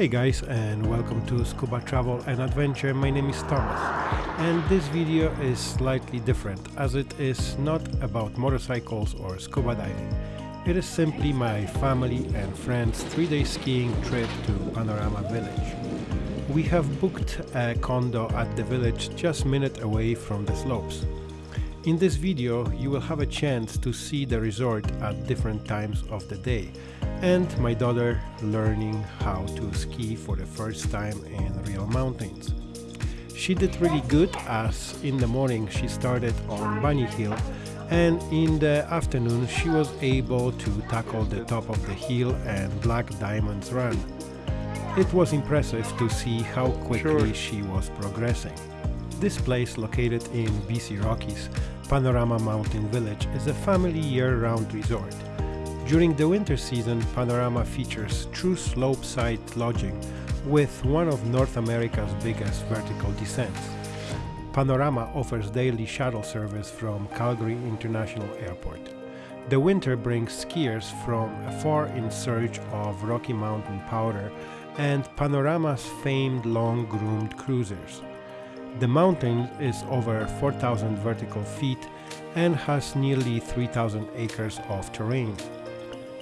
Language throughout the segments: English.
Hey guys and welcome to Scuba Travel and Adventure. My name is Thomas and this video is slightly different as it is not about motorcycles or scuba diving. It is simply my family and friends three day skiing trip to Panorama Village. We have booked a condo at the village just minute away from the slopes. In this video you will have a chance to see the resort at different times of the day and my daughter learning how to ski for the first time in real mountains. She did really good as in the morning she started on Bunny Hill and in the afternoon she was able to tackle the top of the hill and Black Diamonds Run. It was impressive to see how quickly sure. she was progressing. This place located in BC Rockies, Panorama Mountain Village is a family year-round resort. During the winter season, Panorama features true slope-side lodging with one of North America's biggest vertical descents. Panorama offers daily shuttle service from Calgary International Airport. The winter brings skiers from afar in search of Rocky Mountain powder and Panorama's famed long-groomed cruisers. The mountain is over 4,000 vertical feet and has nearly 3,000 acres of terrain.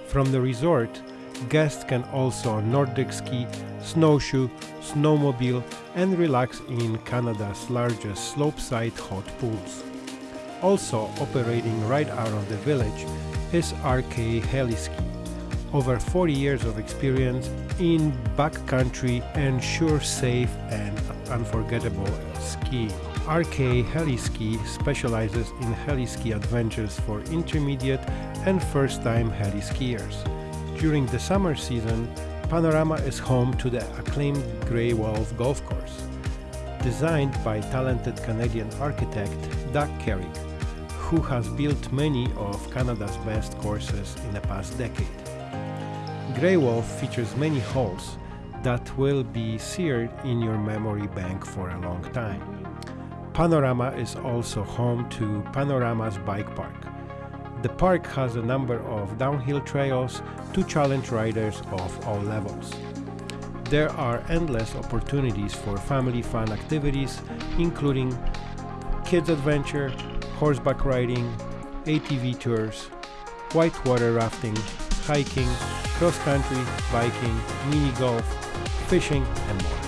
From the resort, guests can also Nordic ski, snowshoe, snowmobile and relax in Canada's largest slopeside hot pools. Also operating right out of the village is RK Heliski, over 40 years of experience in backcountry and sure safe and unforgettable skiing. RK Heliski specializes in heliski adventures for intermediate and first-time heli skiers. During the summer season, Panorama is home to the acclaimed Grey Wolf Golf Course, designed by talented Canadian architect Doug Carrick, who has built many of Canada's best courses in the past decade. Grey Wolf features many holes that will be seared in your memory bank for a long time. Panorama is also home to Panorama's Bike Park. The park has a number of downhill trails to challenge riders of all levels. There are endless opportunities for family fun activities including kids adventure, horseback riding, ATV tours, whitewater rafting, hiking, cross-country, biking, mini golf, fishing and more.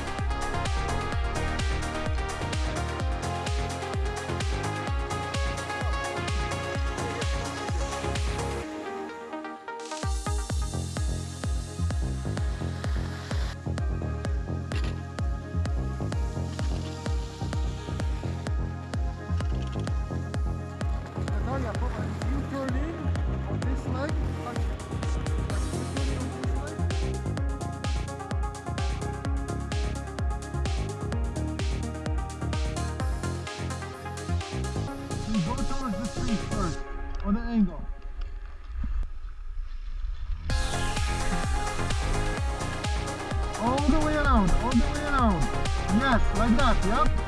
Yep.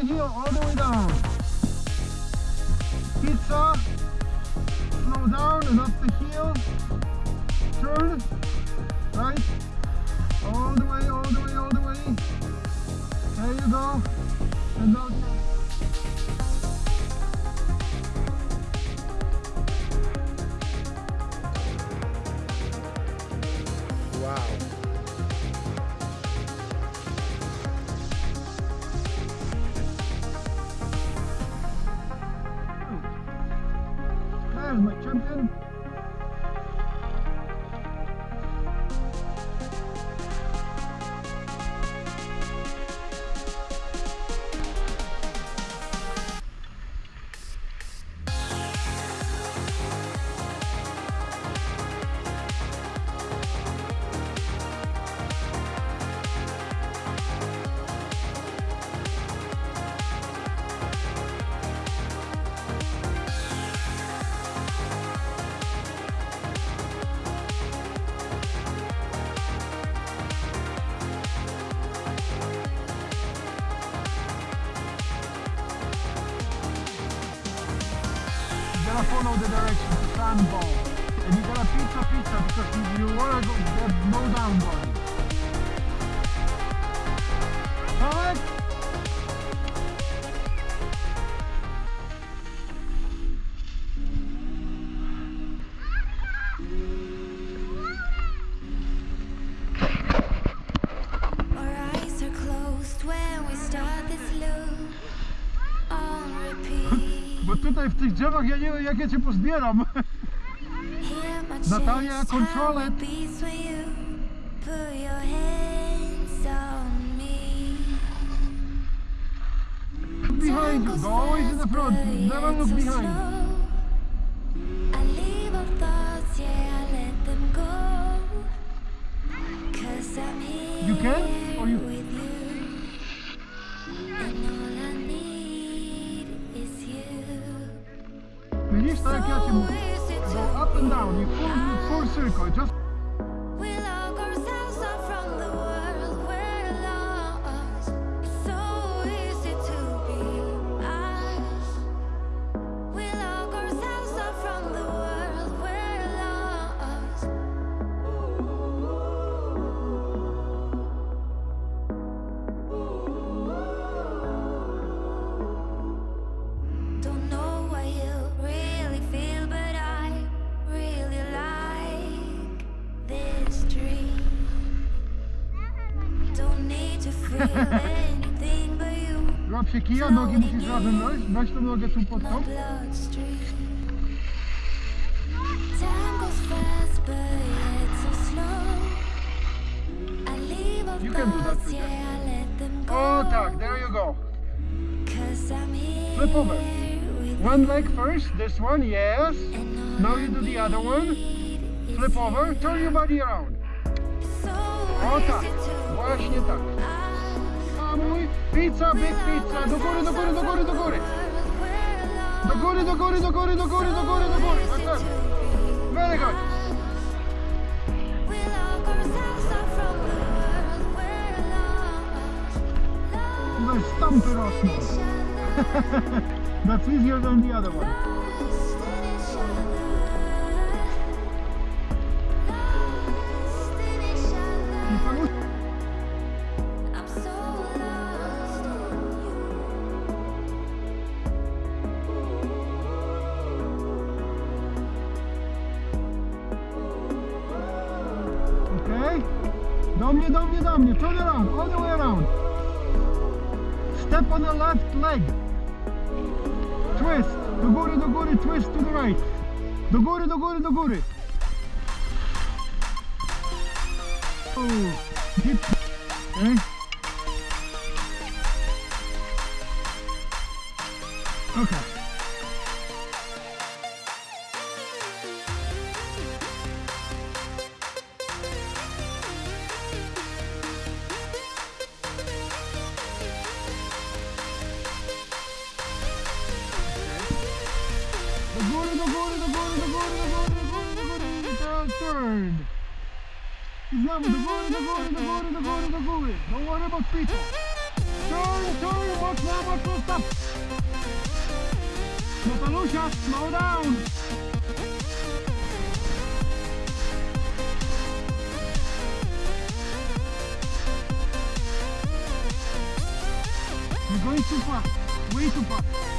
The hill, all the way down. Pizza. Slow down and up the hill. Turn. Right. All the way, all the way, all the way. There you go. And now the sandball. And you gotta pizza pizza because you, you wanna go get no down body. tutaj w tych drzewach, ja nie wiem jak ja cię pozbieram. Natalia, kontrolet! Behind always in the front, never look behind. You can? Down, you full, full circle, just się kija, nogi musisz razem wejść, weź tą nogę tu pod tą. bloodstream. Time goes fast, but yet so slow. I leave all You can do that, thoughts, Peter. yeah, I let them go. Oh, o tak, there you go. Cause I'm here Flip over. One leg first, this one, yes. Now you do the other one. Flip over, turn your body around. O tak, oh, easy to właśnie tak. Pizza, big pizza, do góry, do góry, do góry, do góry. Do góry, do góry, do góry, do góry, do góry, do góry. Very good. Tutaj stampy rosną. That's easier than the other one. I paluszki. Left leg. Twist. Do góry, do góry, twist to the right. Do góry, do góry, do góry. Oh, deep. Eh? Okay? Okay. You're going too fast, way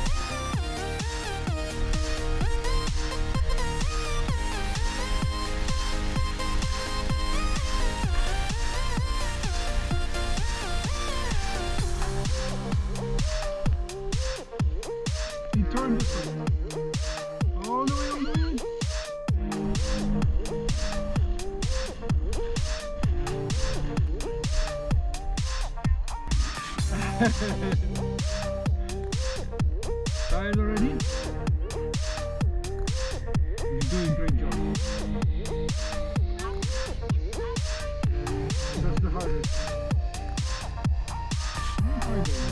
Try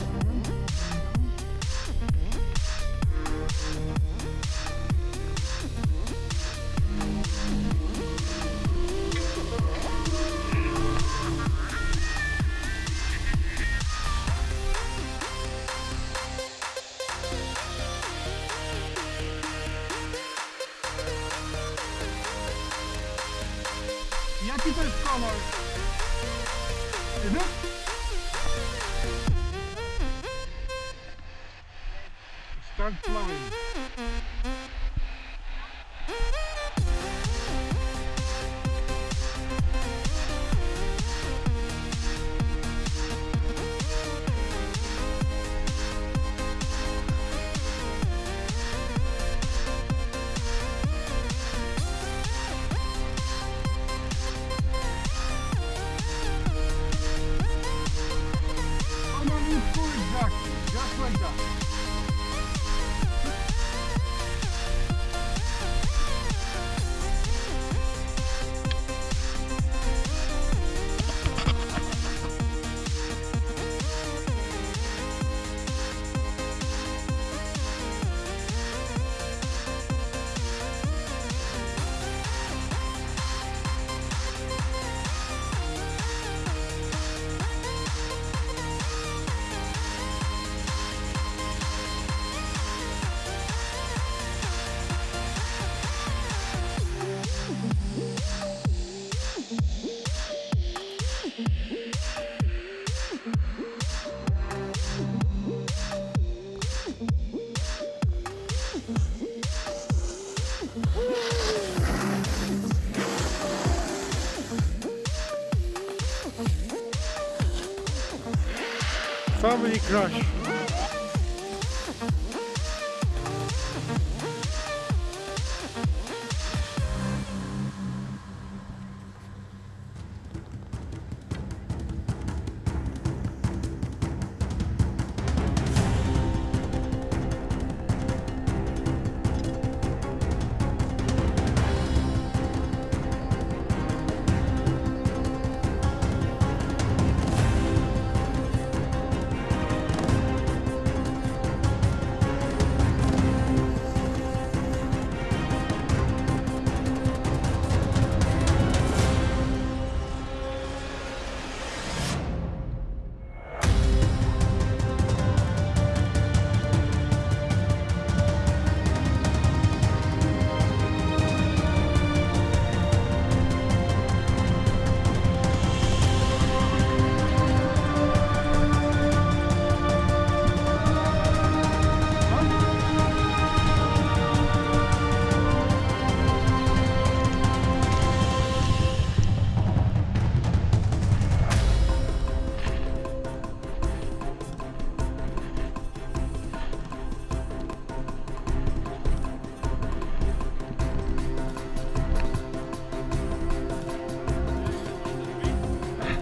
Family crush.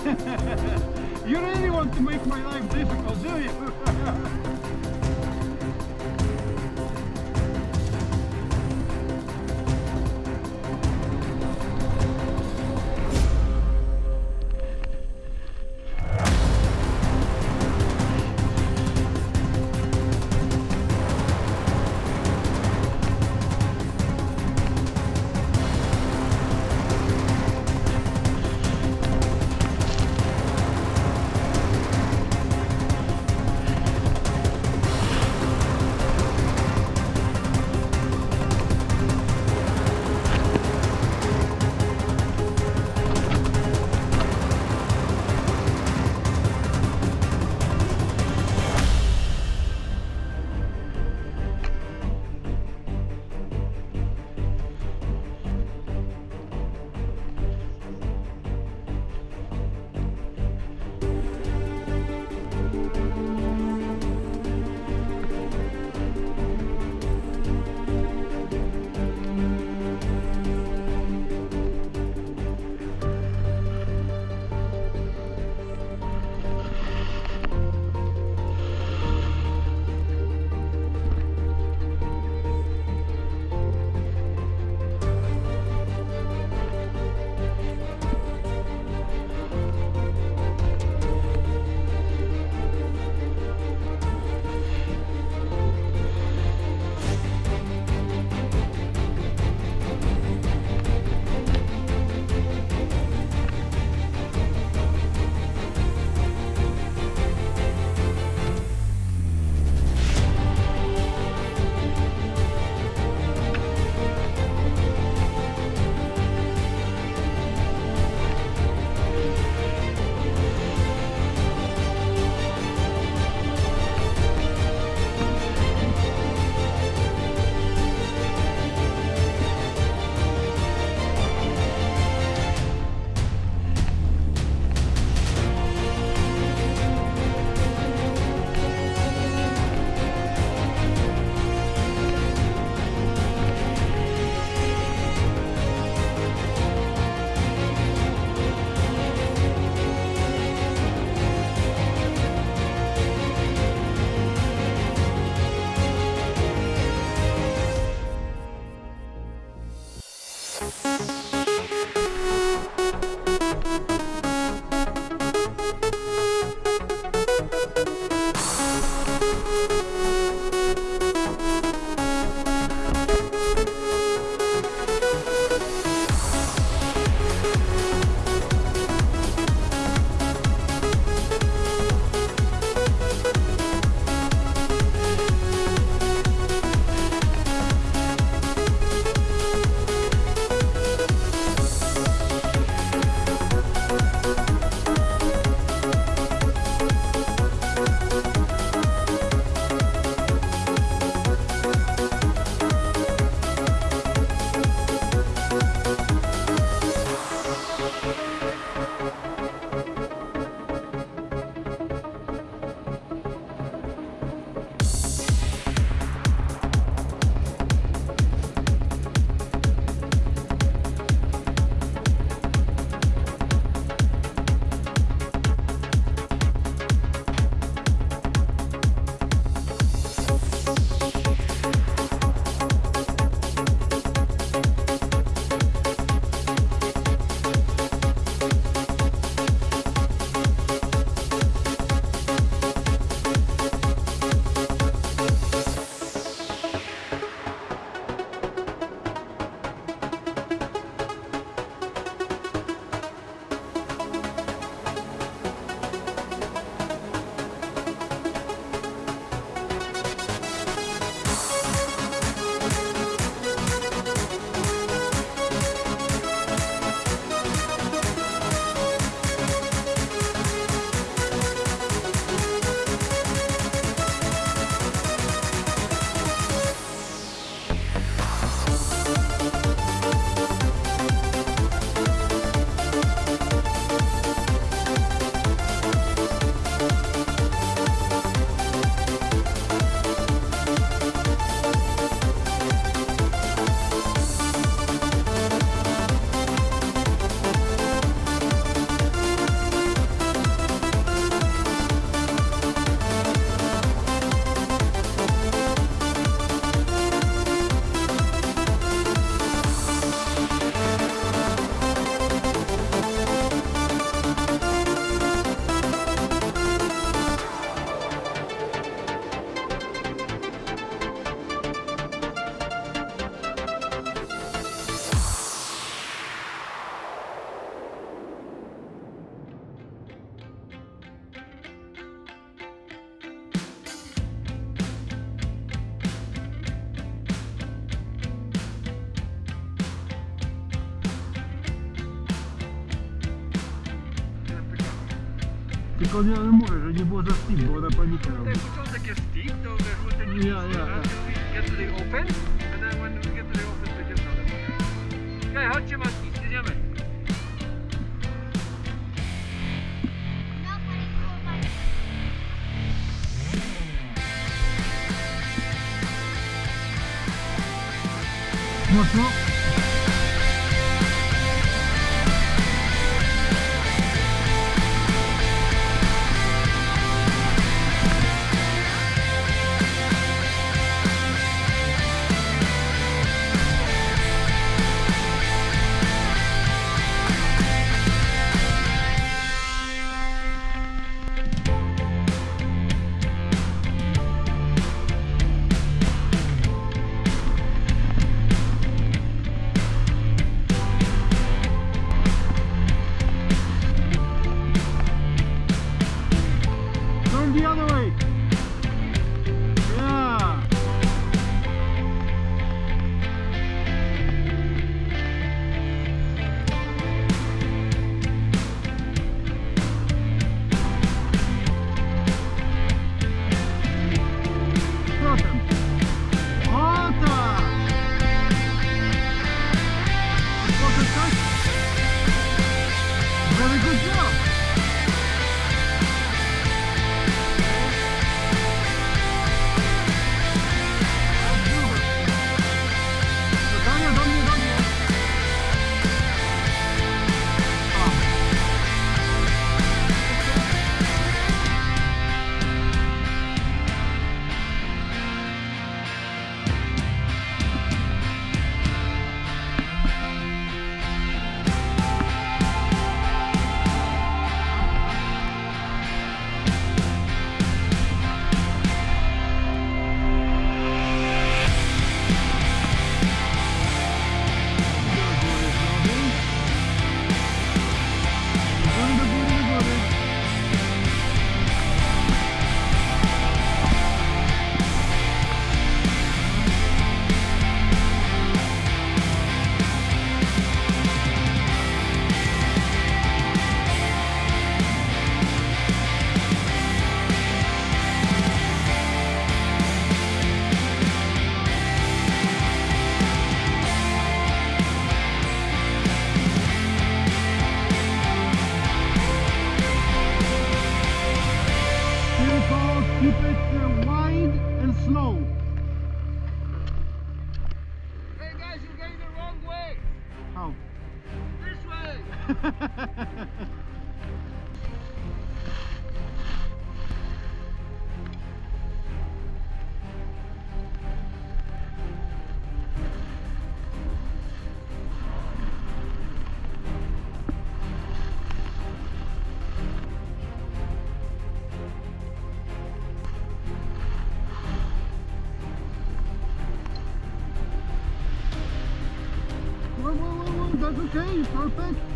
You really want to make my life difficult, do you? to nie mówię, że nie było za steep, było za panika. It sounds like it's steep though, the route that you yeah, yeah, yeah. until we get to the open, and then when we get to the open, we get another one. Okay, how much the other perfect.